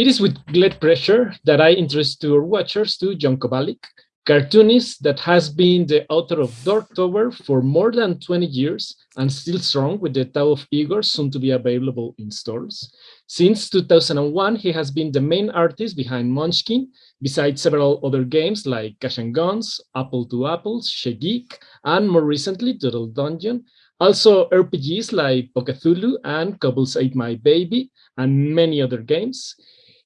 It is with great pleasure that I introduce to our watchers to John Kovalik, cartoonist that has been the author of Dork Tower for more than 20 years and still strong with the Tao of Igor soon to be available in stores. Since 2001, he has been the main artist behind Munchkin, besides several other games like Cash and Guns, Apple to Apples, Chez Geek, and more recently Doodle Dungeon. Also RPGs like Pokéthulhu and Kobolds Ate My Baby, and many other games.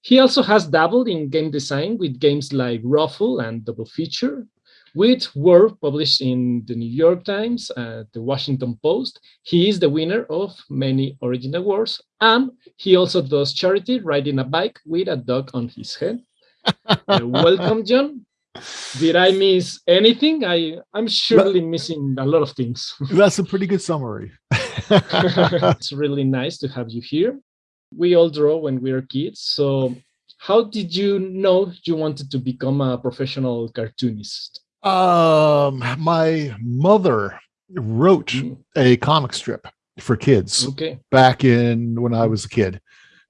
He also has dabbled in game design with games like Ruffle and Double Feature, with work published in the New York Times, uh, the Washington Post. He is the winner of many Origin Awards, and he also does charity riding a bike with a dog on his head. uh, welcome, John. Did I miss anything? I, I'm surely missing a lot of things. That's a pretty good summary. it's really nice to have you here we all draw when we are kids. So how did you know you wanted to become a professional cartoonist? Um, my mother wrote mm. a comic strip for kids okay. back in when I was a kid.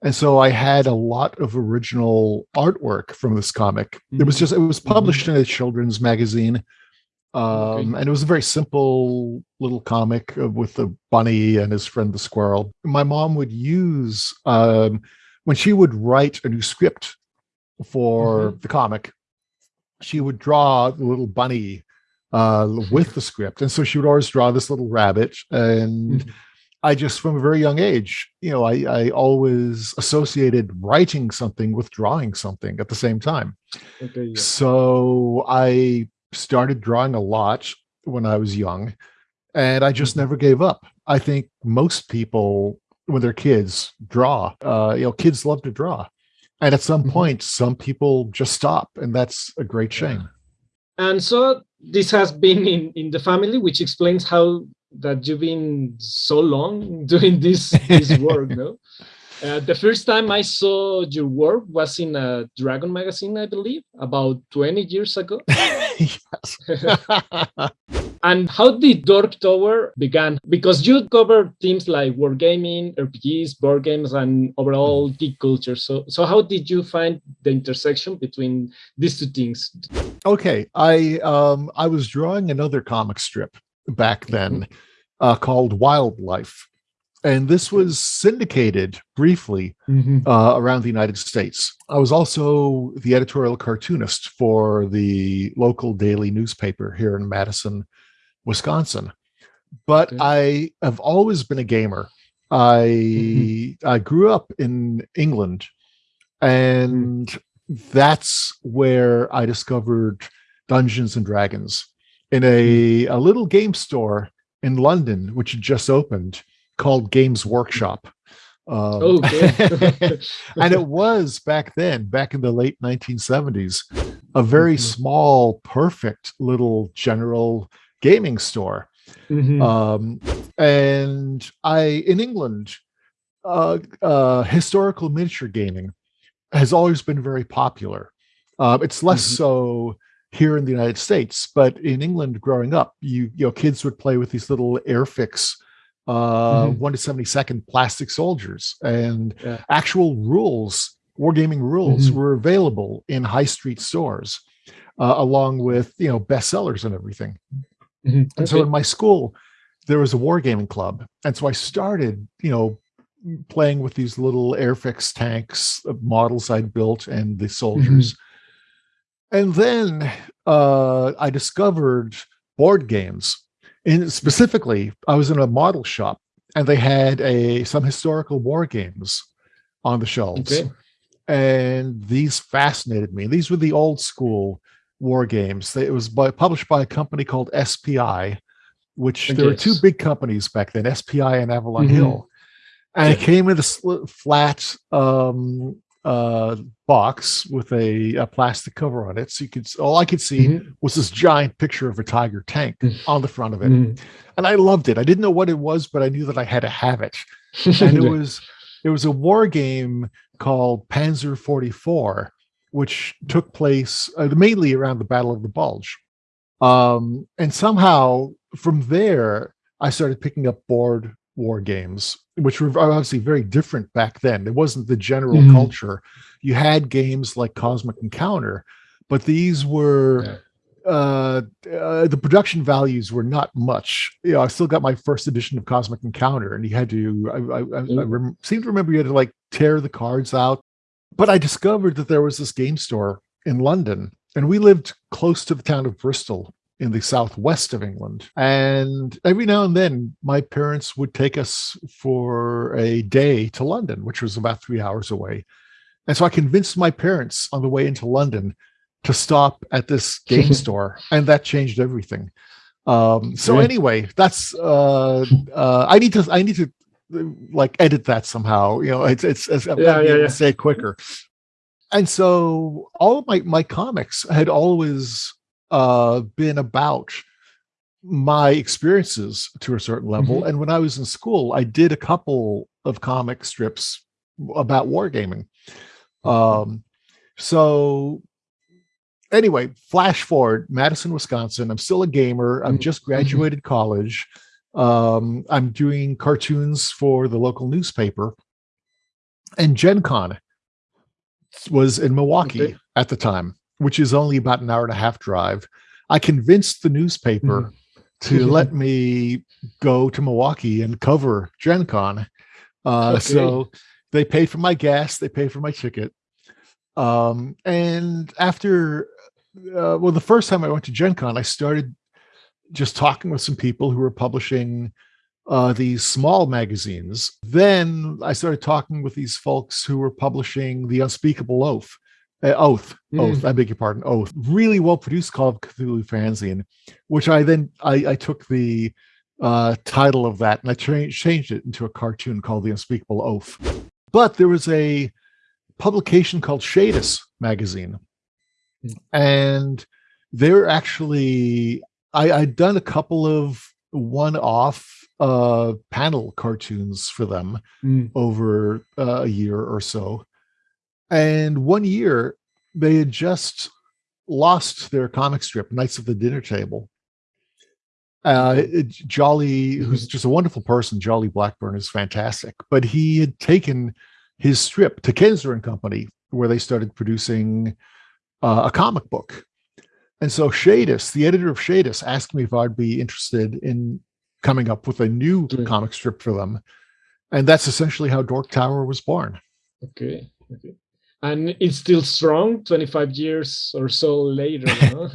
And so I had a lot of original artwork from this comic. Mm. It was mm-hmm. just, it was published mm. in a children's magazine. Um, and it was a very simple little comic with the bunny and his friend the squirrel. My mom would use um, when she would write a new script for mm -hmm. the comic, she would draw the little bunny uh, with the script, and so she would always draw this little rabbit. And mm -hmm. I just, from a very young age, you know, I, I always associated writing something with drawing something at the same time. Okay, yeah. So I started drawing a lot when I was young, and I just mm-hmm. never gave up. I think most people, when they're kids, draw. Uh, you know, kids love to draw, and at some mm-hmm. point, some people just stop, and that's a great shame. And so this has been in in the family, which explains how that you've been so long doing this this work, no? Uh, the first time I saw your work was in a Dragon magazine, I believe, about 20 years ago. and how did Dork Tower began? Because you cover themes like wargaming, RPGs, board games, and overall mm-hmm. geek culture. So, so how did you find the intersection between these two things? Okay, I um, I was drawing another comic strip back then mm-hmm. uh, called Wildlife and this was syndicated briefly mm-hmm. uh, around the United States. I was also the editorial cartoonist for the local daily newspaper here in Madison, Wisconsin. But okay. I have always been a gamer. I mm-hmm. I grew up in England, and mm-hmm. that's where I discovered Dungeons and Dragons in a, a little game store in London, which had just opened called Games Workshop. Um, okay. and it was back then, back in the late 1970s, a very mm -hmm. small, perfect little general gaming store. Mm -hmm. um, and I, in England, uh, uh, historical miniature gaming has always been very popular. Um, it's less mm -hmm. so here in the United States, but in England, growing up, you you know, kids would play with these little Airfix uh, mm-hmm. 1 to 72nd plastic soldiers and yeah. actual rules, wargaming rules mm-hmm. were available in high street stores uh, along with, you know, bestsellers and everything. Mm-hmm. And so in my school, there was a wargaming club. And so I started, you know, playing with these little Airfix tanks, models I'd built and the soldiers. Mm-hmm. And then uh, I discovered board games and specifically, I was in a model shop and they had a some historical war games on the shelves. Okay. And these fascinated me. These were the old school war games. It was by, published by a company called SPI, which there were two big companies back then, SPI and Avalon mm -hmm. Hill. And yeah. it came in a flat um, uh, box with a, a, plastic cover on it. So you could, all I could see mm-hmm. was this giant picture of a tiger tank mm-hmm. on the front of it. Mm-hmm. And I loved it. I didn't know what it was, but I knew that I had to have it. And it was, it was a war game called Panzer 44, which took place uh, mainly around the Battle of the Bulge. Um, and somehow from there, I started picking up board war games, which were obviously very different back then. It wasn't the general mm-hmm. culture. You had games like Cosmic Encounter, but these were yeah. uh, uh, the production values were not much. You know, I still got my first edition of Cosmic Encounter, and you had to. I, I, mm-hmm. I rem- seem to remember you had to like tear the cards out. But I discovered that there was this game store in London, and we lived close to the town of Bristol in the southwest of England. And every now and then, my parents would take us for a day to London, which was about three hours away. And so I convinced my parents on the way into London to stop at this game store, and that changed everything. Um, so anyway, that's uh, uh, I need to I need to like edit that somehow. You know, it's it's, it's yeah, yeah, yeah. say it quicker. And so all of my my comics had always uh, been about my experiences to a certain level. Mm-hmm. And when I was in school, I did a couple of comic strips about wargaming. Um, so anyway, flash forward, Madison, Wisconsin. I'm still a gamer. I'm just mm-hmm. graduated mm-hmm. college. Um, I'm doing cartoons for the local newspaper. And Gen Con was in Milwaukee okay. at the time which is only about an hour and a half drive. I convinced the newspaper mm. to let me go to Milwaukee and cover Gen Con. Uh, okay. So they paid for my gas, they paid for my ticket. Um, and after, uh, well, the first time I went to Gen Con, I started just talking with some people who were publishing uh, these small magazines. Then I started talking with these folks who were publishing The Unspeakable Oath, uh, Oath, mm. Oath. I beg your pardon, Oath. Really well produced Call of Cthulhu fanzine, which I then I, I took the uh, title of that and I tra- changed it into a cartoon called The Unspeakable Oath. But there was a publication called Shadis magazine, mm. and they're actually I, I'd done a couple of one-off uh, panel cartoons for them mm. over uh, a year or so and one year, they had just lost their comic strip, Knights of the Dinner Table. Uh, Jolly, who's mm-hmm. just a wonderful person, Jolly Blackburn is fantastic, but he had taken his strip to Kenzer and Company, where they started producing uh, a comic book. And so Shadis, the editor of Shadis, asked me if I'd be interested in coming up with a new mm. comic strip for them. And that's essentially how Dork Tower was born. Okay. Okay and it's still strong 25 years or so later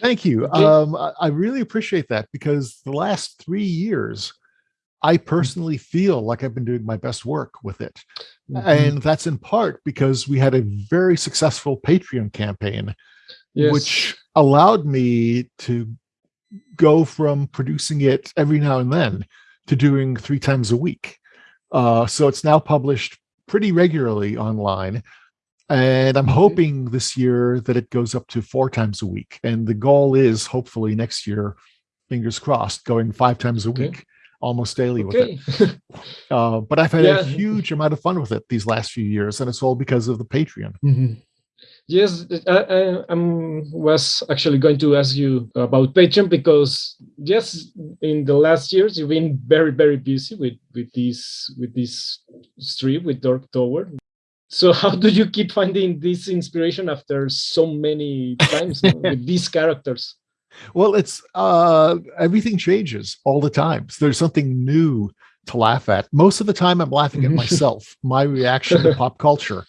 thank you. Um, i really appreciate that because the last three years i personally feel like i've been doing my best work with it. Mm-hmm. and that's in part because we had a very successful patreon campaign yes. which allowed me to go from producing it every now and then to doing three times a week. Uh, so it's now published pretty regularly online and I'm hoping this year that it goes up to four times a week. And the goal is hopefully next year, fingers crossed, going five times a okay. week, almost daily okay. with it. uh, but I've had yeah. a huge amount of fun with it these last few years, and it's all because of the Patreon. Mm-hmm. Yes, I, I was actually going to ask you about Patreon because yes, in the last years you've been very very busy with with this with this stream with Dork Tower so how do you keep finding this inspiration after so many times with these characters? Well it's uh everything changes all the time. So there's something new to laugh at. Most of the time i'm laughing at myself my reaction to pop culture.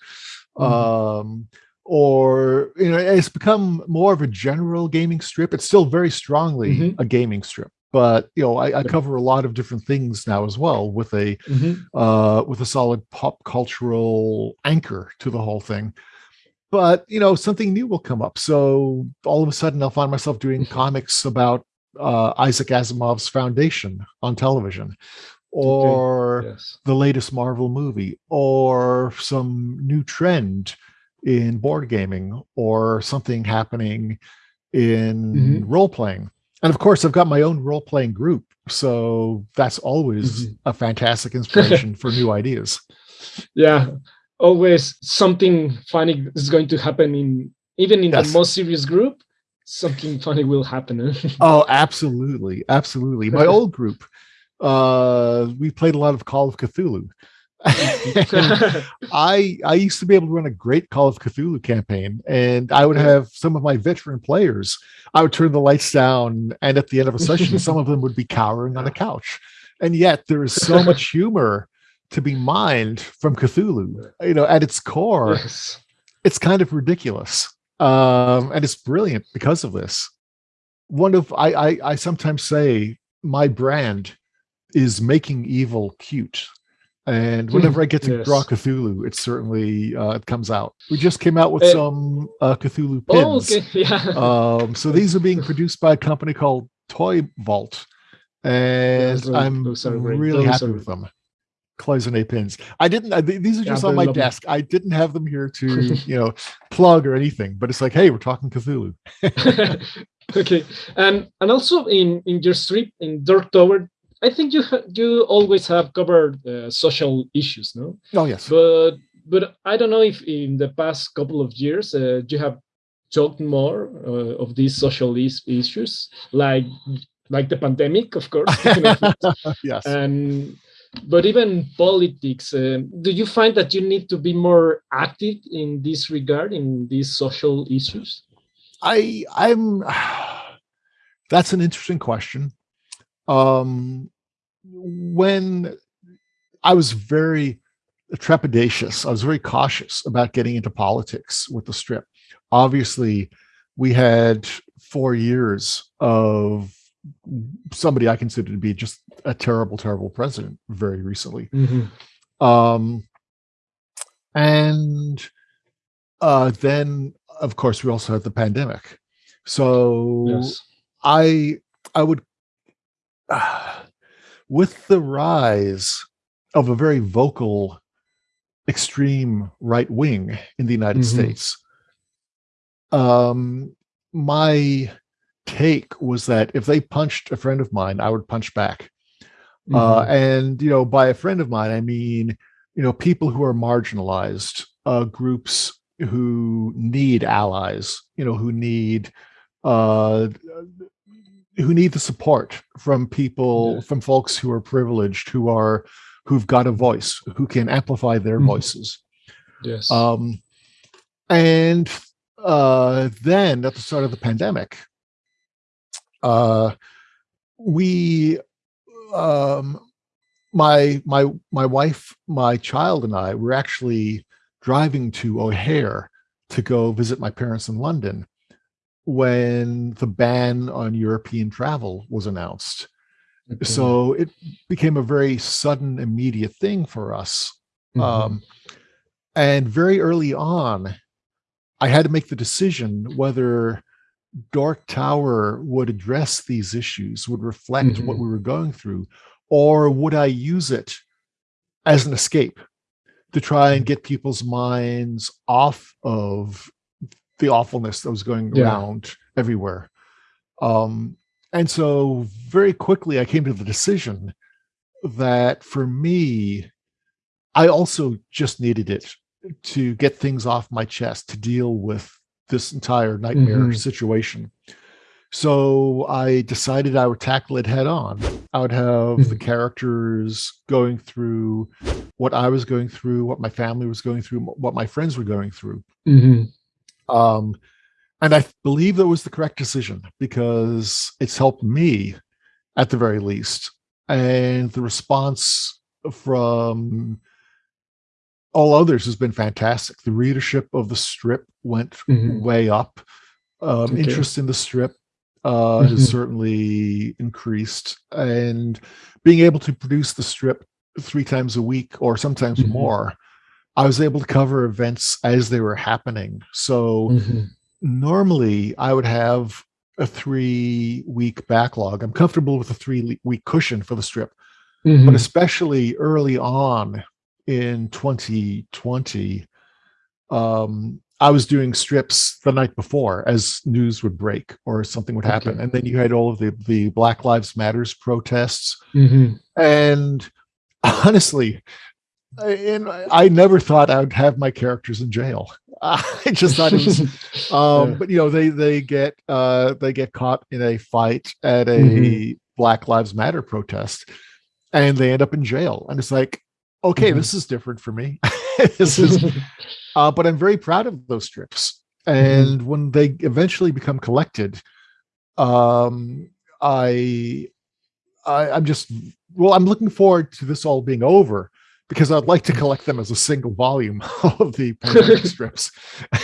Mm-hmm. um or you know it's become more of a general gaming strip. It's still very strongly mm-hmm. a gaming strip but you know I, I, cover a lot of different things now as well with a mm-hmm. uh, with a solid pop cultural anchor to the whole thing but you know something new will come up so all of a sudden i'll find myself doing mm-hmm. comics about uh, isaac asimov's foundation on television or okay. yes. the latest marvel movie or some new trend in board gaming or something happening in mm-hmm. role playing and of course, I've got my own role playing group. So that's always mm-hmm. a fantastic inspiration for new ideas. Yeah. Always something funny is going to happen in even in yes. the most serious group, something funny will happen. oh, absolutely. Absolutely. My old group, uh, we played a lot of Call of Cthulhu. I I used to be able to run a great Call of Cthulhu campaign, and I would have some of my veteran players. I would turn the lights down, and at the end of a session, some of them would be cowering on a couch. And yet, there is so much humor to be mined from Cthulhu. You know, at its core, yes. it's kind of ridiculous, um, and it's brilliant because of this. One of I, I I sometimes say my brand is making evil cute and hmm, whenever I get to yes. draw Cthulhu, it certainly uh, it comes out. We just came out with uh, some uh, Cthulhu oh, pins. Oh, okay. Yeah. Um, so these are being produced by a company called Toy Vault, and yeah, I'm really happy with them. Cloisonne pins. I didn't. Uh, these are just yeah, on my desk. I didn't have them here to you know plug or anything. But it's like, hey, we're talking Cthulhu. okay, and and also in in your strip in Dork Tower, I think you you always have covered uh, social issues, no? Oh yes. But but I don't know if in the past couple of years uh, you have talked more uh, of these social is issues, like like the pandemic, of course. yes. And but even politics. Uh, do you find that you need to be more active in this regard in these social issues? I I'm. That's an interesting question um, when I was very trepidatious, I was very cautious about getting into politics with the strip. Obviously, we had four years of somebody I consider to be just a terrible, terrible president very recently. Mm-hmm. Um, and uh, then, of course, we also had the pandemic. So yes. I I would with the rise of a very vocal extreme right wing in the United mm-hmm. States, um, my take was that if they punched a friend of mine, I would punch back. Uh, mm-hmm. Uh, and you know, by a friend of mine, I mean you know people who are marginalized, uh, groups who need allies, you know, who need uh, who need the support from people, from folks who are privileged, who are who've got a voice, who can amplify their mm. voices. Yes. Um, and uh, then at the start of the pandemic, uh, we, um, my my my wife, my child, and I were actually driving to O'Hare to go visit my parents in London when the ban on European travel was announced. Okay. So it became a very sudden, immediate thing for us. Mm-hmm. Um, and very early on, I had to make the decision whether Dork Tower would address these issues, would reflect mm-hmm. what we were going through, or would I use it as an escape to try and mm-hmm. get people's minds off of the awfulness that was going yeah. around everywhere. Um, and so very quickly I came to the decision that for me, I also just needed it to get things off my chest to deal with this entire nightmare mm-hmm. situation. So I decided I would tackle it head on. I would have mm-hmm. the characters going through what I was going through, what my family was going through, what my friends were going through. Mm-hmm. Um, and I believe that was the correct decision because it's helped me at the very least. And the response from all others has been fantastic. The readership of the strip went mm-hmm. way up. Um, okay. Interest in the strip uh, mm-hmm. has certainly increased. And being able to produce the strip three times a week or sometimes mm-hmm. more I was able to cover events as they were happening. So mm-hmm. normally I would have a three week backlog. I'm comfortable with a three week cushion for the strip, mm-hmm. but especially early on in 2020, um, I was doing strips the night before as news would break or something would happen. Okay. And then you had all of the, the Black Lives Matters protests. Mm-hmm. And honestly, and I never thought I would have my characters in jail. I just thought it was, um, yeah. but you know, they they get uh, they get caught in a fight at a mm-hmm. Black Lives Matter protest, and they end up in jail. And it's like, okay, mm-hmm. this is different for me. this is, uh, but I'm very proud of those strips. Mm-hmm. And mm-hmm. when they eventually become collected, um, I, I, I'm just well, I'm looking forward to this all being over because I'd like to collect them as a single volume of the pandemic strips,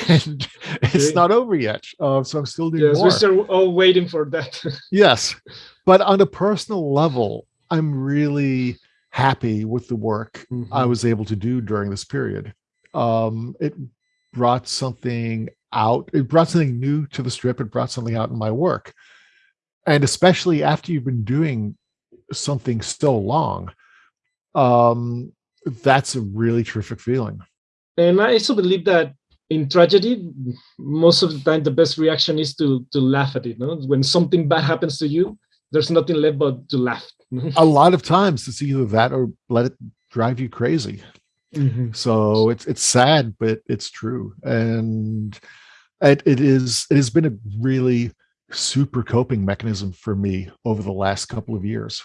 and it's not over yet. Uh, so I'm still doing yes, more. We're still all waiting for that. yes, but on a personal level, I'm really happy with the work mm-hmm. I was able to do during this period. Um, it brought something out. It brought something new to the strip. It brought something out in my work, and especially after you've been doing something so long, um, that's a really terrific feeling. And I also believe that in tragedy, most of the time the best reaction is to to laugh at it. No? When something bad happens to you, there's nothing left but to laugh. a lot of times it's either that or let it drive you crazy. Mm-hmm. So it's it's sad, but it's true, and it, it is it has been a really super coping mechanism for me over the last couple of years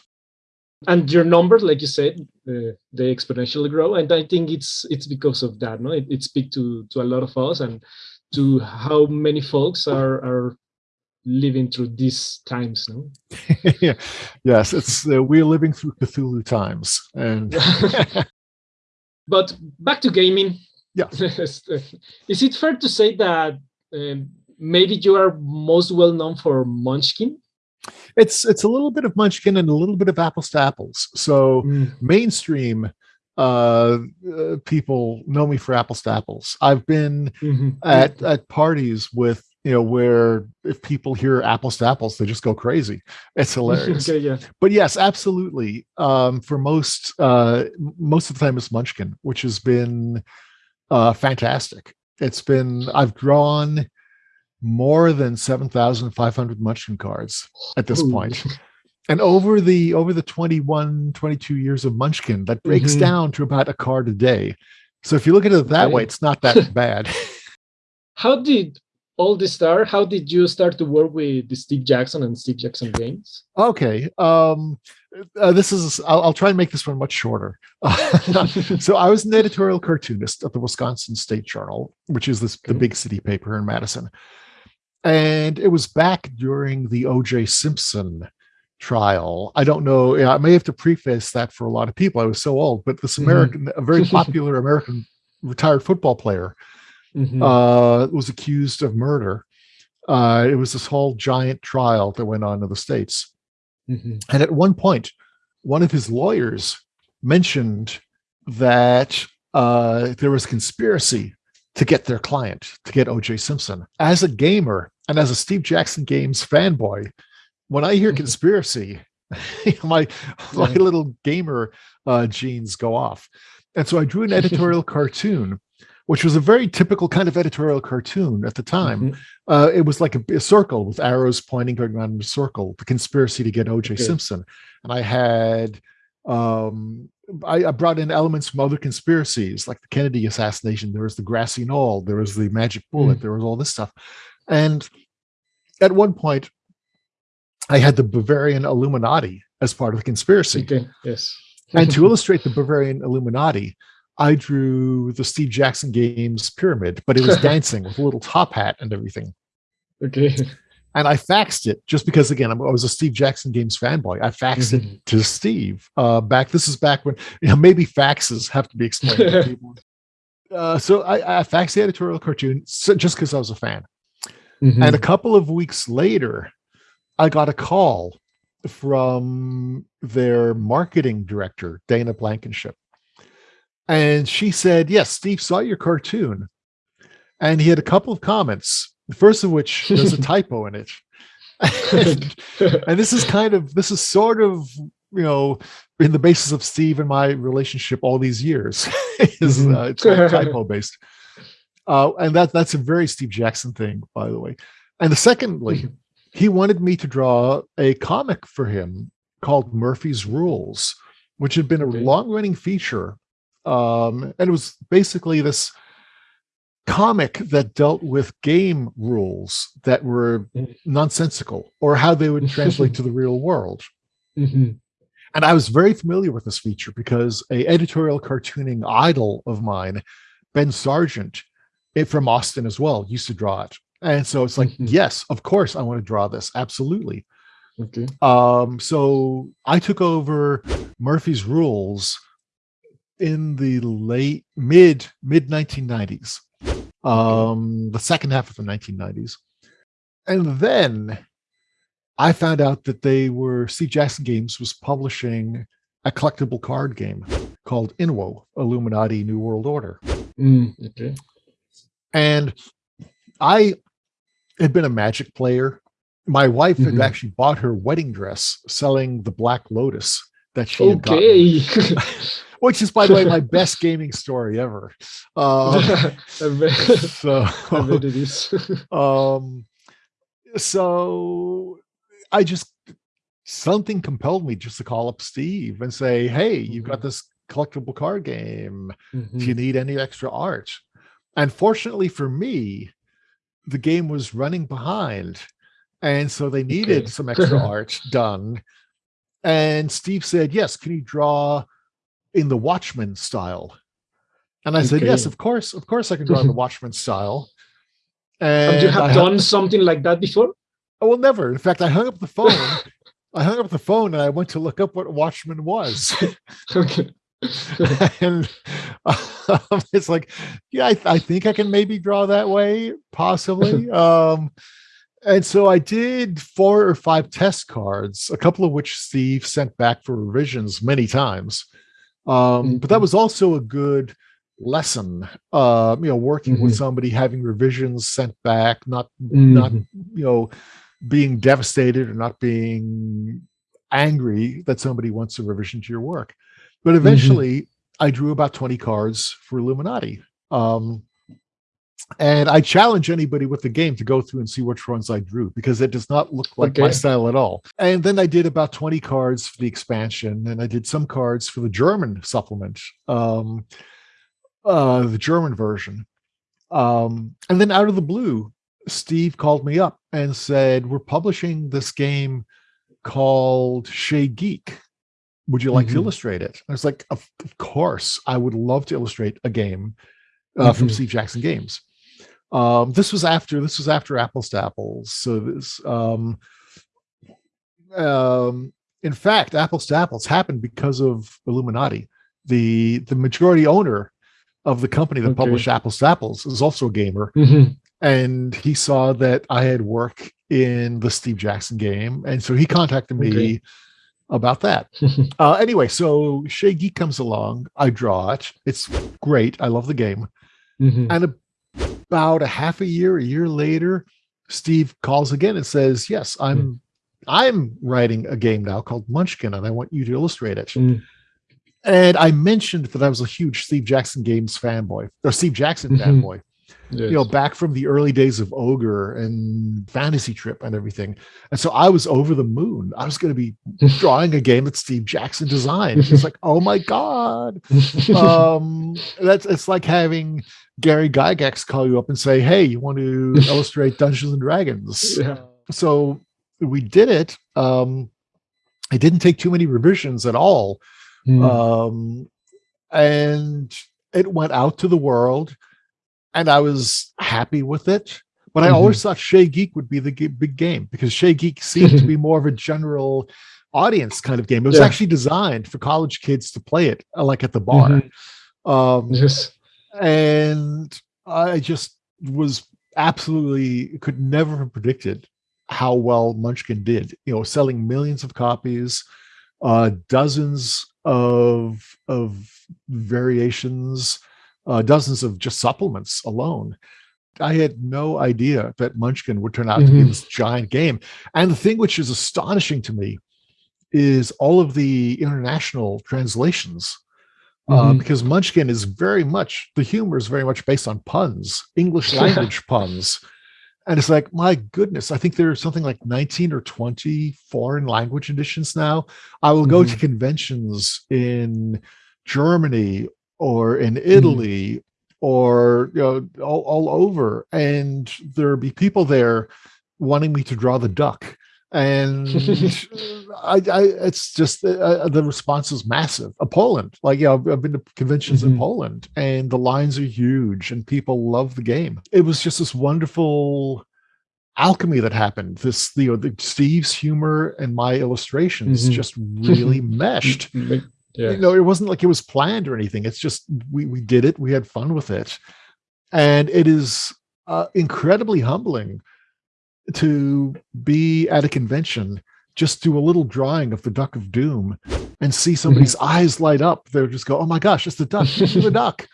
and your numbers like you said uh, they exponentially grow. And i think it's it's because of that no? It, it speaks to to a lot of us and to how many folks are are living through these times no? Yeah. yes it's uh, we're living through cthulhu times and but back to gaming. Yeah. Is it fair to say that um, maybe you are most well known for munchkin it's it's a little bit of Munchkin and a little bit of apples to apples. So mm. mainstream uh, uh, people know me for apples to apples. I've been mm-hmm. at at parties with you know where if people hear apples to apples, they just go crazy. It's hilarious. okay, yeah. But yes, absolutely. Um, for most uh, most of the time, it's Munchkin, which has been uh, fantastic. It's been I've drawn more than 7,500 Munchkin cards at this point. And over the over the 21, 22 years of Munchkin, that breaks mm-hmm. down to about a card a day. So if you look at it that okay. way, it's not that bad. How did all this start? How did you start to work with the Steve Jackson and Steve Jackson games? Okay. Um, uh, this is I'll, I'll, try and make this one much shorter. so I was an editorial cartoonist at the Wisconsin State Journal, which is this the big city paper in Madison. And it was back during the O.J. Simpson trial. I don't know. I may have to preface that for a lot of people. I was so old, but this mm-hmm. American, mm-hmm. a very popular American retired football player, mm-hmm. uh, was accused of murder. Uh, it was this whole giant trial that went on in the states, mm-hmm. and at one point, one of his lawyers mentioned that uh, there was conspiracy to get their client, to get OJ Simpson. As a gamer, and as a Steve Jackson Games fanboy, when I hear mm-hmm. conspiracy, my my little gamer uh, genes go off. And so I drew an editorial cartoon, which was a very typical kind of editorial cartoon at the time. Mm-hmm. Uh, it was like a, a, circle with arrows pointing going around in a circle, the conspiracy to get OJ okay. Simpson. And I had um, I, I, brought in elements from other conspiracies, like the Kennedy assassination. There was the grassy knoll, there was the magic bullet, mm. there was all this stuff. And at one point, I had the Bavarian Illuminati as part of the conspiracy. Okay. Yes. and to illustrate the Bavarian Illuminati, I drew the Steve Jackson Games pyramid, but it was dancing with a little top hat and everything. Okay. And I faxed it just because, again, I was a Steve Jackson Games fanboy. I faxed mm-hmm. it to Steve uh, back. This is back when you know maybe faxes have to be explained to people. Uh, so I, I faxed the editorial cartoon so, just because I was a fan. Mm-hmm. And a couple of weeks later, I got a call from their marketing director, Dana Blankenship. And she said, Yes, Steve saw your cartoon. And he had a couple of comments, the first of which there's a typo in it. and, and this is kind of, this is sort of, you know, in the basis of Steve and my relationship all these years. is mm-hmm. uh, it's typo based. Uh, and that that's a very Steve Jackson thing, by the way. And secondly, mm-hmm. he wanted me to draw a comic for him called Murphy's Rules, which had been a okay. long-running feature. Um, and it was basically this comic that dealt with game rules that were mm-hmm. nonsensical or how they would translate to the real world. Mm-hmm. And I was very familiar with this feature because a editorial cartooning idol of mine, Ben Sargent, it, from Austin as well, used to draw it. And so it's like, mm-hmm. yes, of course I want to draw this. Absolutely. Okay. Um, so I took over Murphy's Rules in the late mid mid 1990s. Um, the second half of the 1990s. And then I found out that they were Steve Jackson Games was publishing a collectible card game called Inwo Illuminati New World Order. Mm, okay. And I had been a magic player. My wife mm-hmm. had actually bought her wedding dress selling the Black Lotus that she okay. had gotten. Which is, by the way, my best gaming story ever. Um, so, um, so I just something compelled me just to call up Steve and say, "Hey, you've got mm-hmm. this collectible card game. Mm-hmm. Do you mm-hmm. need any extra art?" And fortunately for me, the game was running behind. And so they needed okay. some extra art done. And Steve said, Yes, can you draw in the Watchmen style? And I okay. said, Yes, of course, of course I can draw in the Watchmen style. And, you have I done something like that before? Oh well, never. In fact, I hung up the phone. I hung up the phone and I went to look up what Watchmen was. okay. and um, it's like, yeah, I, th- I, think I can maybe draw that way, possibly. um, and so I did four or five test cards, a couple of which Steve sent back for revisions many times. Um, mm-hmm. But that mm-hmm. was also a good lesson. Uh, you know, working mm-hmm. with somebody, having revisions sent back, not mm-hmm. not you know being devastated or not being angry that somebody wants a revision to your work. But mm-hmm. eventually, mm-hmm. I drew about 20 cards for Illuminati. Um, and I challenge anybody with the game to go through and see which ones I drew because it does not look like okay. my style at all. And then I did about 20 cards for the expansion, and I did some cards for the German supplement, um, uh, the German version. Um, and then out of the blue, Steve called me up and said, We're publishing this game called Chez Geek would you like mm-hmm. to illustrate it? I was like, of, of, course, I would love to illustrate a game uh, mm-hmm. from Steve Jackson Games. Um, this was after this was after Apples to Apples. So this, um, um, in fact, Apples to Apples happened because of Illuminati. The the majority owner of the company that okay. published Apples to Apples is also a gamer, mm-hmm. and he saw that I had work in the Steve Jackson game, and so he contacted me. Okay about that. uh, anyway, so Geek comes along. I draw it. It's great. I love the game. Mm-hmm. And about a half a year, a year later, Steve calls again and says, "Yes, I'm." Mm. I'm writing a game now called Munchkin, and I want you to illustrate it. Mm. And I mentioned that I was a huge Steve Jackson Games fanboy, or Steve Jackson mm-hmm. fanboy yes. you know, back from the early days of Ogre and Fantasy Trip and everything. And so I was over the moon. I was going to be drawing a game that Steve Jackson designed. It's like, oh my God. Um, that's it's like having Gary Gygax call you up and say, Hey, you want to illustrate Dungeons and Dragons? Yeah. So we did it. Um, it didn't take too many revisions at all. Mm. Um, and it went out to the world and I was happy with it. But I mm-hmm. always thought Chez Geek would be the big game because Chez Geek seemed to be more of a general audience kind of game. It was yeah. actually designed for college kids to play it, uh, like at the bar. Mm-hmm. Um, yes. And I just was absolutely could never have predicted how well Munchkin did. You know, selling millions of copies, uh, dozens of of variations uh, dozens of just supplements alone. I had no idea that Munchkin would turn out mm-hmm. to be mm-hmm. this giant game. And the thing which is astonishing to me is all of the international translations. Uh, mm-hmm. Uh, because Munchkin is very much the humor is very much based on puns, English language puns. And it's like, my goodness, I think there's something like 19 or 20 foreign language editions now. I will mm-hmm. go to mm-hmm. conventions in Germany or in mm-hmm. Italy mm. or you know all, all over and there'd be people there wanting me to draw the duck and I, I, it's just uh, uh, the response is massive. Uh, Poland, like yeah, I've, I've been to conventions mm-hmm. in Poland, and the lines are huge, and people love the game. It was just this wonderful alchemy that happened. This you know, the, Steve's humor and my illustrations mm-hmm. just really meshed. Yeah. You know, it wasn't like it was planned or anything. It's just we we did it. We had fun with it, and it is uh, incredibly humbling to be at a convention, just do a little drawing of the Duck of Doom and see somebody's mm-hmm. eyes light up. They'll just go, "Oh my gosh, it's the duck! It's the duck!"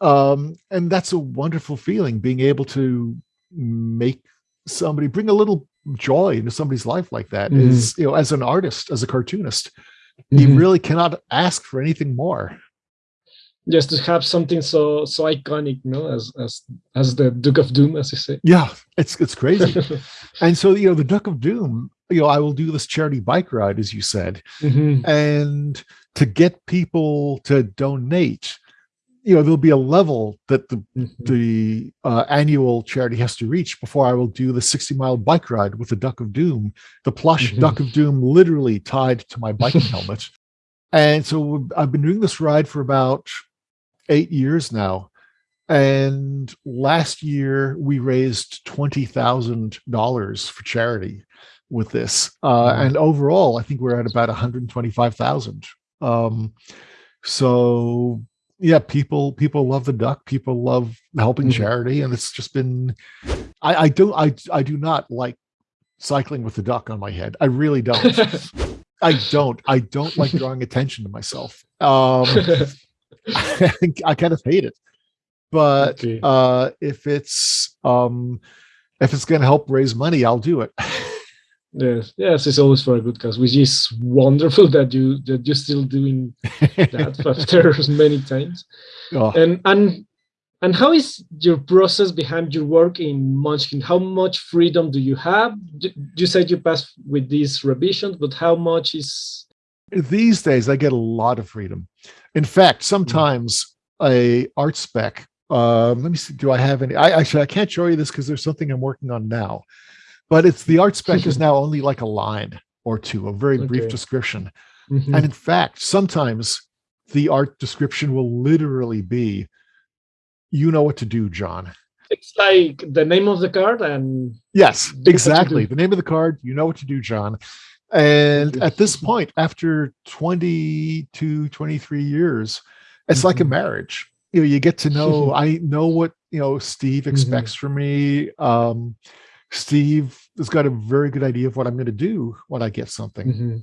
Um, and that's a wonderful feeling, being able to make somebody bring a little joy into somebody's life like that. Mm-hmm. Is you know, as an artist, as a cartoonist, mm-hmm. you really cannot ask for anything more. Just to have something so so iconic you know as as as the duke of doom as you say. Yeah it's it's crazy. And so you know the duke of doom you know i will do this charity bike ride as you said. Mm-hmm. and to get people to donate you know there'll be a level that the mm-hmm. the uh, annual charity has to reach before i will do the 60 mile bike ride with the duck of doom the plush mm-hmm. duck of doom literally tied to my biking helmet and so i've been doing this ride for about eight years now. And last year we raised $20,000 for charity with this. Uh, and overall, I think we're at about 125,000. Um, so yeah, people, people love the duck. People love helping mm-hmm. charity. And it's just been, I, I don't, I, I do not like cycling with the duck on my head. I really don't. I don't. I don't like drawing attention to myself. Um, I kind of hate it. But okay. uh, if it's um, if it's going to help raise money, I'll do it. yes, yes, it's always for a good cause, which is wonderful that you that you're still doing that after many times. Oh. And and and how is your process behind your work in Munchkin? How much freedom do you have? You said you passed with these revisions, but how much is these days I get a lot of freedom. In fact, sometimes a art spec. Um, let me see. Do I have any? I actually I can't show you this because there's something I'm working on now, but it's the art spec is now only like a line or two, a very okay. brief description. Mm-hmm. And in fact, sometimes the art description will literally be, "You know what to do, John." It's like the name of the card and yes, exactly. The name of the card. You know what to do, John. And at this point, after 22, 23 years, it's mm-hmm. like a mm-hmm. marriage. You know, you get to know, I know what, you know, Steve mm-hmm. expects mm-hmm. from me. Um, Steve has got a very good idea of what I'm going to do when I get something. Mm-hmm.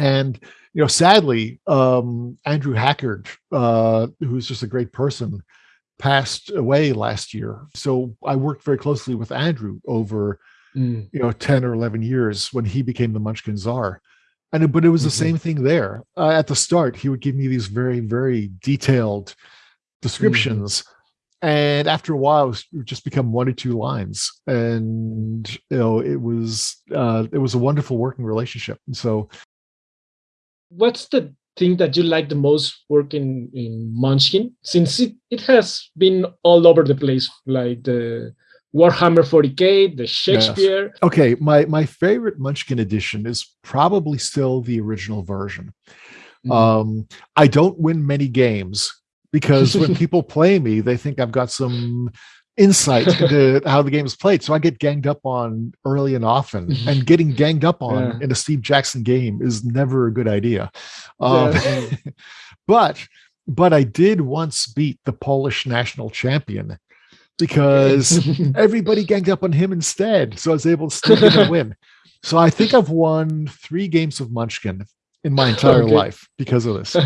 And, you know, sadly, um, Andrew Hackard, uh, who's just a great person, passed away last year. So I worked very closely with Andrew over mm. you know 10 or 11 years when he became the munchkin czar and but it was the mm-hmm. same thing there uh, at the start he would give me these very very detailed descriptions mm-hmm. And after a while it would just become one or two lines and you know it was uh it was a wonderful working relationship and so what's the thing that you like the most working in munchkin since it, it has been all over the place like the Warhammer 40k, the Shakespeare. Yes. Okay, my my favorite Munchkin edition is probably still the original version. Mm. Um, I don't win many games because when people play me, they think I've got some insight into how the game is played. So I get ganged up on early and often, and getting ganged up on yeah. in a Steve Jackson game is never a good idea. Um, yeah. but but I did once beat the Polish national champion because everybody ganged up on him instead. So I was able to sneak in and win. So I think I've won three games of Munchkin in my entire okay. life because of this.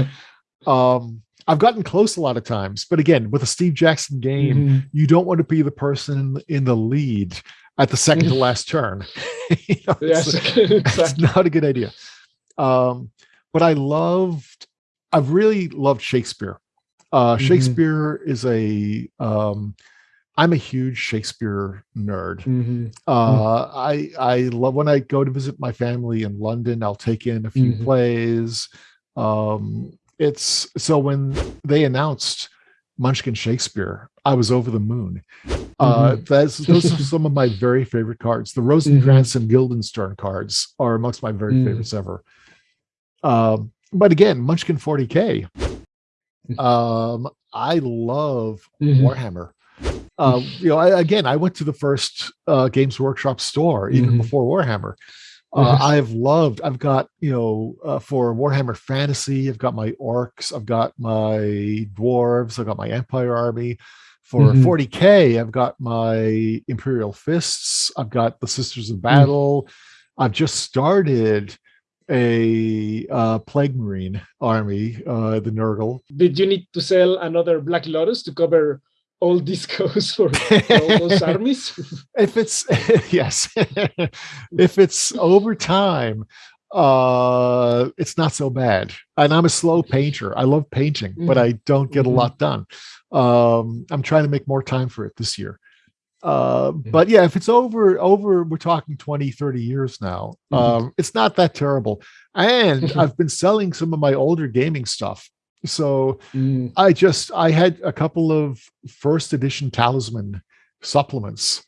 Um, I've gotten close a lot of times, but again, with a Steve Jackson game, mm-hmm. you don't want to be the person in the lead at the second to last turn. you know, yes, it's, exactly. it's not a good idea. Um, but I loved, I've really loved Shakespeare. Uh, mm-hmm. Shakespeare is a um, I'm a huge Shakespeare nerd. Mm-hmm. Uh, mm-hmm. I I love when I go to visit my family in London. I'll take in a few mm-hmm. plays. Um, it's so when they announced Munchkin Shakespeare, I was over the moon. Uh, mm-hmm. that's those are some of my very favorite cards. The Rosencrantz mm-hmm. and Guildenstern cards are amongst my very mm. favorites ever. Um, but again, Munchkin 40k. Mm. Um, I love mm-hmm. Warhammer. Um, you know, I, again, I went to the first uh, Games Workshop store even mm-hmm. before Warhammer. Uh, mm-hmm. I've loved. I've got you know uh, for Warhammer Fantasy. I've got my orcs. I've got my dwarves. I've got my Empire army. For mm-hmm. 40k, I've got my Imperial Fists. I've got the Sisters of mm. Battle. Mm-hmm. I've just started a uh, Plague Marine army, uh, the Nurgle. Did you need to sell another Black Lotus to cover all these goes for, for all those armies? if it's yes, if it's over time, uh, it's not so bad. And I'm a slow painter. I love painting, mm-hmm. but I don't get mm-hmm. a lot done. Um, I'm trying to make more time for it this year. Uh, mm-hmm. but yeah, if it's over, over, we're talking 20, 30 years now. Mm-hmm. Um, it's not that terrible. And I've been selling some of my older gaming stuff so mm. I just I had a couple of first edition talisman supplements.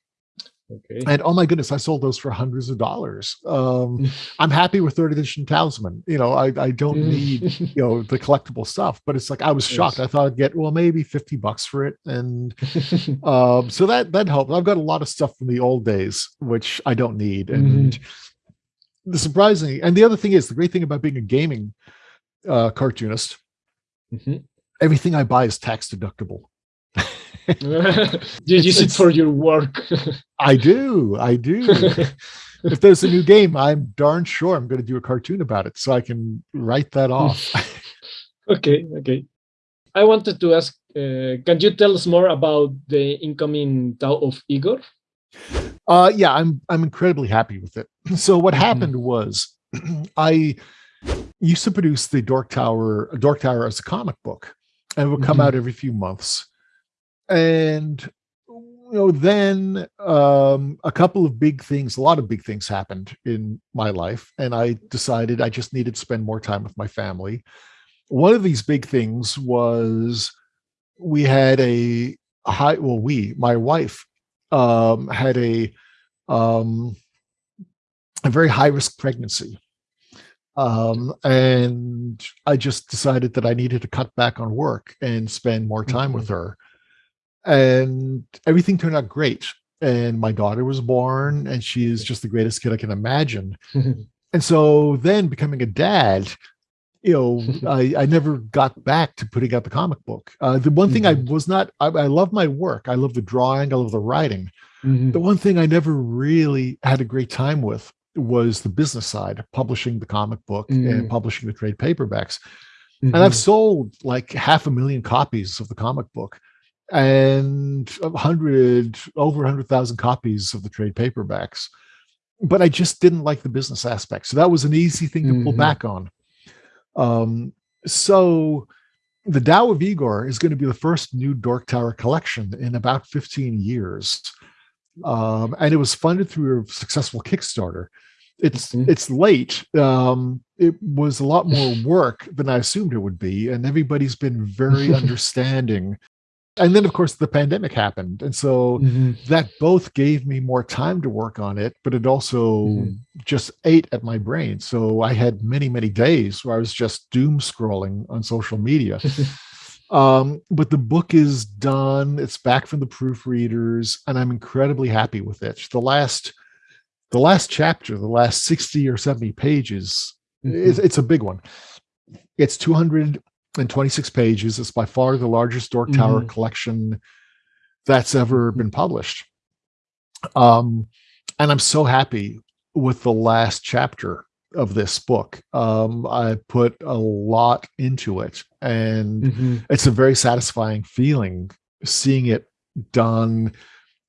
Okay. And oh my goodness, I sold those for hundreds of dollars. Um, I'm happy with third edition talisman. You know, I, I don't mm. need, you know, the collectible stuff, but it's like I was shocked. Yes. I thought I'd get well, maybe 50 bucks for it. And um, so that that helped. I've got a lot of stuff from the old days, which I don't need. And mm. the surprising and the other thing is the great thing about being a gaming uh, cartoonist Mm-hmm. Everything I buy is tax deductible. you use it for your work. I do. I do. if there's a new game, I'm darn sure I'm going to do a cartoon about it so I can write that off. okay. Okay. I wanted to ask uh, can you tell us more about the incoming Tao of Igor? Uh, yeah, I'm I'm incredibly happy with it. So what mm-hmm. happened was I used to produce the Dork Tower, Dork Tower as a comic book, and it would come mm-hmm. out every few months. And you know, then um, a couple of big things, a lot of big things happened in my life, and I decided I just needed to spend more time with my family. One of these big things was we had a high, well, we, my wife, um, had a um, a very high risk pregnancy um, and I just decided that I needed to cut back on work and spend more time mm-hmm. with her. And everything turned out great. And my daughter was born, and she is just the greatest kid I can imagine. and so then becoming a dad, you know, I, I never got back to putting out the comic book. Uh, the one thing mm-hmm. I was not, I, I love my work. I love the drawing. I love the writing. Mm-hmm. The one thing I never really had a great time with was the business side, publishing the comic book mm. and publishing the trade paperbacks. Mm-hmm. And I've mm-hmm. sold like half a million copies of the comic book and a hundred over a hundred thousand copies of the trade paperbacks. But I just didn't like the business aspect. So that was an easy thing to mm-hmm. pull back on. Um, so the Tao of Igor is going to be the first new Dork Tower collection in about 15 years. Um, and it was funded through a successful Kickstarter. It's mm-hmm. it's late. Um, it was a lot more work than I assumed it would be, and everybody's been very understanding. And then, of course, the pandemic happened, and so mm-hmm. that both gave me more time to work on it, but it also mm-hmm. just ate at my brain. So I had many, many days where I was just doom scrolling on social media. Um, but the book is done. It's back from the proofreaders, and I'm incredibly happy with it. The last, the last chapter, the last 60 or 70 pages, mm-hmm. it's, it's, a big one. It's 226 pages. It's by far the largest Dork Tower mm-hmm. collection that's ever been published. Um, and I'm so happy with the last chapter of this book. Um, I put a lot into it, and mm-hmm. it's a very satisfying feeling seeing it done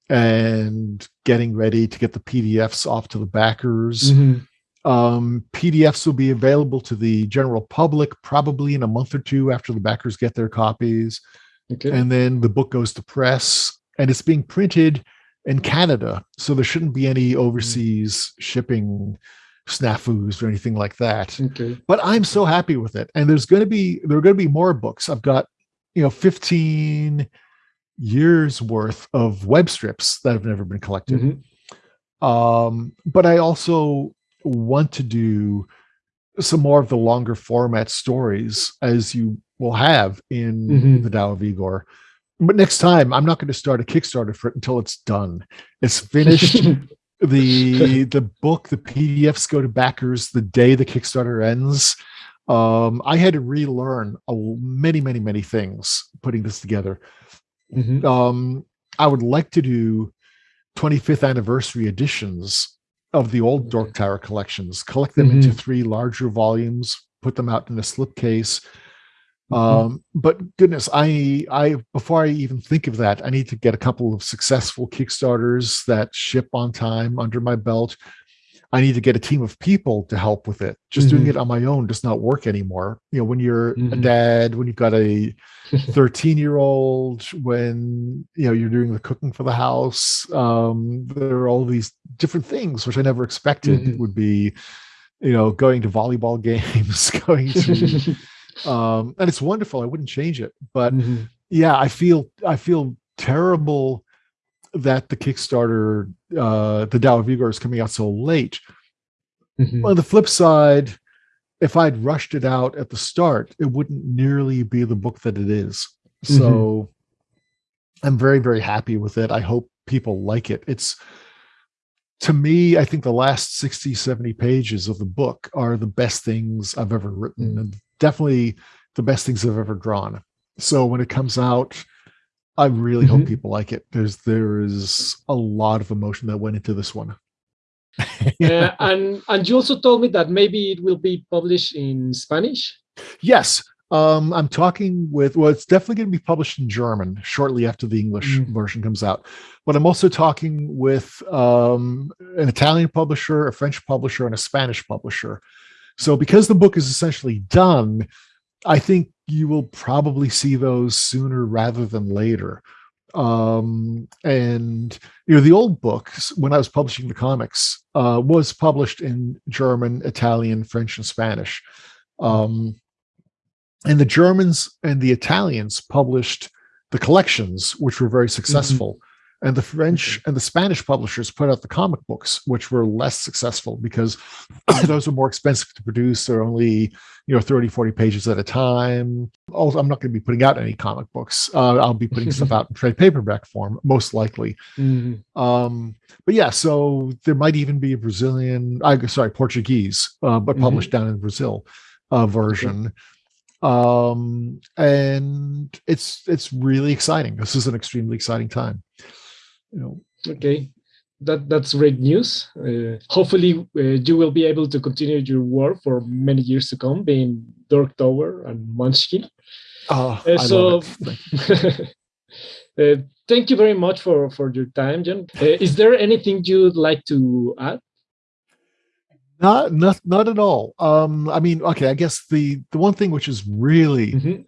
and getting ready to get the PDFs off to the backers. Mm-hmm. Um, PDFs will be available to the general public probably in a month or two after the backers get their copies. Okay. And then the book goes to press and it's being printed in Canada. So there shouldn't be any mm-hmm. overseas mm-hmm. shipping snafus or anything like that. Okay. But I'm so happy with it. And there's going to be there are going to be more books. I've got you know 15 years worth of web strips that have never been collected. Mm -hmm. Um, but I also want to do some more of the longer format stories as you will have in mm-hmm. the Tao of Igor. But next time, I'm not going to start a Kickstarter for it until it's done. It's finished. the the book, the PDFs go to backers the day the Kickstarter ends. Um, I had to relearn a, many, many, many things putting this together. Mm-hmm. Um, I would like to do 25th anniversary editions of the old Dork Tower collections, collect them mm-hmm. into three larger volumes, put them out in a slipcase. Mm-hmm. Um, but goodness, I, I, before I even think of that, I need to get a couple of successful Kickstarters that ship on time under my belt. I need to get a team of people to help with it. Just mm-hmm. doing it on my own does not work anymore. You know, when you're mm-hmm. a dad, when you've got a 13 year old, when you know you're doing the cooking for the house, um, there are all these different things which I never expected mm-hmm. would be, you know, going to volleyball games, going to, um, and it's wonderful. I wouldn't change it, but mm-hmm. yeah, I feel I feel terrible that the Kickstarter, uh, the Tao of Igor is coming out so late. Mm-hmm. On the flip side, if I'd rushed it out at the start, it wouldn't nearly be the book that it is. So mm-hmm. I'm very, very happy with it. I hope people like it. It's to me, I think the last 60, 70 pages of the book are the best things I've ever written mm-hmm. and definitely the best things I've ever drawn. So when it comes out, I really mm-hmm. hope people like it. There's there is a lot of emotion that went into this one. uh, and and you also told me that maybe it will be published in Spanish. Yes, um, I'm talking with. Well, it's definitely going to be published in German shortly after the English mm. version comes out. But I'm also talking with um, an Italian publisher, a French publisher, and a Spanish publisher. So because the book is essentially done, I think you will probably see those sooner rather than later. Um, and you know, the old books when I was publishing the comics uh, was published in German, Italian, French, and Spanish. Um, and the Germans and the Italians published the collections, which were very mm-hmm. successful. Mm -hmm and the French and the Spanish publishers put out the comic books, which were less successful because those were more expensive to produce. They're only, you know, 30, 40 pages at a time. Also, I'm not going to be putting out any comic books. Uh, I'll be putting stuff out in trade paperback form, most likely. Mm-hmm. Um, but yeah, so there might even be a Brazilian, I sorry, Portuguese, uh, but published mm-hmm. down in Brazil uh, version. Okay um and it's it's really exciting this is an extremely exciting time you know. Okay, that that's great news. Uh, hopefully, uh, you will be able to continue your work for many years to come, being Dork Tower and Munchkin. Oh, uh, so, uh, thank you very much for for your time, John. Uh, is there anything you'd like to add? Not, not, not at all. Um, I mean, okay, I guess the the one thing which is really, mm -hmm.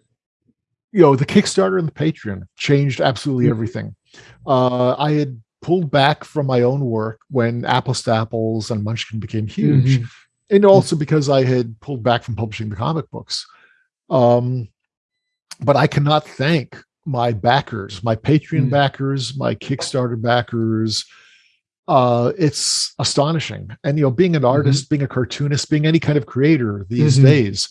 you know, the Kickstarter and the Patreon changed absolutely mm -hmm. everything. Uh, I had pulled back from my own work when Apples to Apples and Munchkin became huge, mm-hmm. and also because I had pulled back from publishing the comic books. Um, but I cannot thank my backers, my Patreon mm-hmm. backers, my Kickstarter backers. Uh, it's astonishing. And you know, being an mm-hmm. artist, mm-hmm. being a cartoonist, being any kind of creator these mm-hmm. days,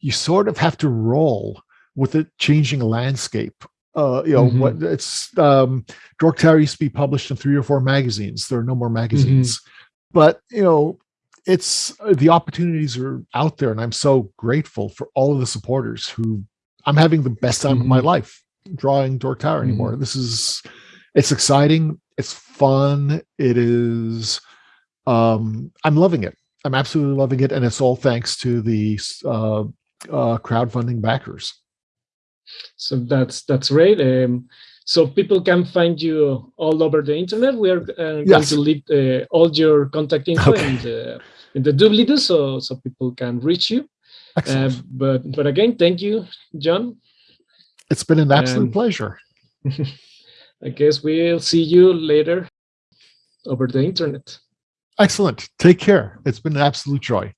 you sort of have to roll with the changing landscape uh, you know mm-hmm. what it's um Dork Tower used to be published in three or four magazines there are no more magazines mm-hmm. but you know it's uh, the opportunities are out there and i'm so grateful for all of the supporters who i'm having the best time mm-hmm. of my mm-hmm. life drawing Dork Tower anymore mm-hmm. this is it's exciting it's fun it is um i'm loving it i'm absolutely loving it and it's all thanks to the uh, uh crowdfunding backers so that's that's great. Um, so people can find you all over the internet. We are uh, yes. going to leave uh, all your contact info okay. in the in the doobly-doo, so so people can reach you. Uh, but but again, thank you, John. It's been an absolute and pleasure. I guess we'll see you later over the internet. Excellent. Take care. It's been an absolute joy.